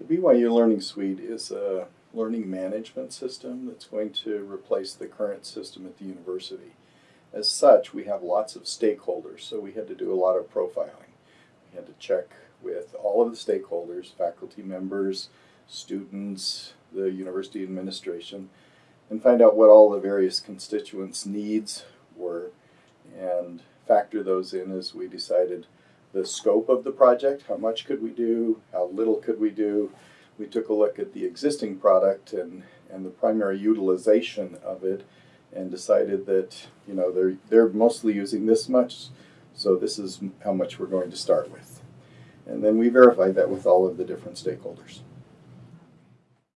The BYU Learning Suite is a learning management system that's going to replace the current system at the university. As such, we have lots of stakeholders, so we had to do a lot of profiling. We had to check with all of the stakeholders, faculty members, students, the university administration, and find out what all the various constituents' needs were and factor those in as we decided the scope of the project, how much could we do, how little could we do. We took a look at the existing product and, and the primary utilization of it and decided that, you know, they're, they're mostly using this much, so this is how much we're going to start with. And then we verified that with all of the different stakeholders.